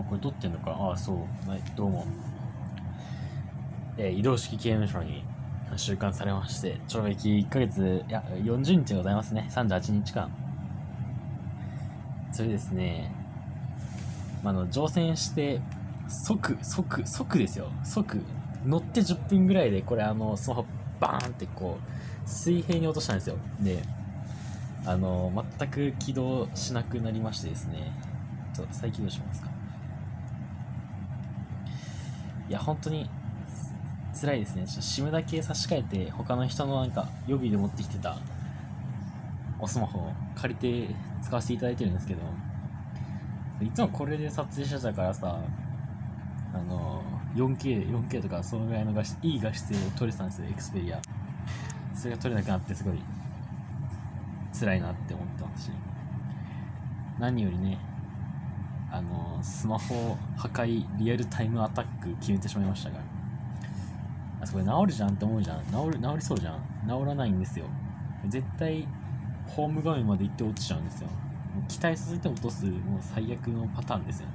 あ、これ撮ってんのか。ああ、そう。はい、どうも。えー移動式刑務所に収監されまして、懲役1ヶ月、いや、40日でございますね。38日間。それですね、まあ、の、乗船して、即、即、即ですよ。即、乗って10分ぐらいで、これあの、スマホバーンってこう、水平に落としたんですよ。で、あの、全く起動しなくなりましてですね、ちょっと再起動しますか。いや、本当に、辛いですね。ちょっと SIM だけ差し替えて、他の人のなんか予備で持ってきてたおスマホを借りて使わせていただいてるんですけど、いつもこれで撮影してたからさ、あの、4K、4K とかそのぐらいの画質、いい画質を撮れてたんですよ、エクスペリア。それが撮れなくなってすごい辛いなって思ってますし、何よりね、あの、スマホ破壊リアルタイムアタック決めてしまいましたから。あ、それ治るじゃんって思うじゃん。治る、治りそうじゃん。治らないんですよ。絶対、ホーム画面まで行って落ちちゃうんですよ。もう期待させて落とす、もう最悪のパターンですよね。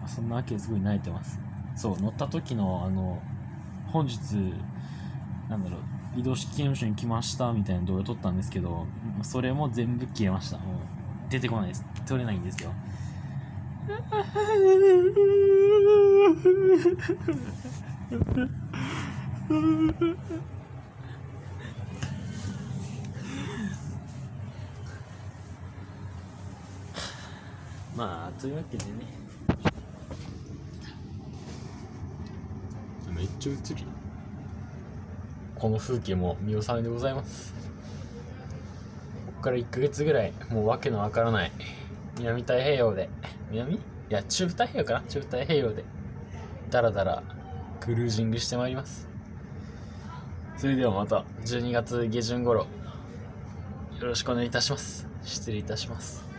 まあそんなわけですごい慣れてます。そう、乗った時の、あの、本日、なんだろう、移動式刑務所に来ましたみたいな動画撮ったんですけど、それも全部消えました。もう出てこないです。撮れないんですよ。まあ、というわけでね。めっちゃ映るよ。この風景も見納めでございます。から1ヶ月ぐらい、もうわけのわからない、南太平洋で、南？いや、中太平洋かな？中太平洋で、だらだらクルージングしてまいります。それではまた12月下旬頃、よろしくお願いいたします。失礼いたします。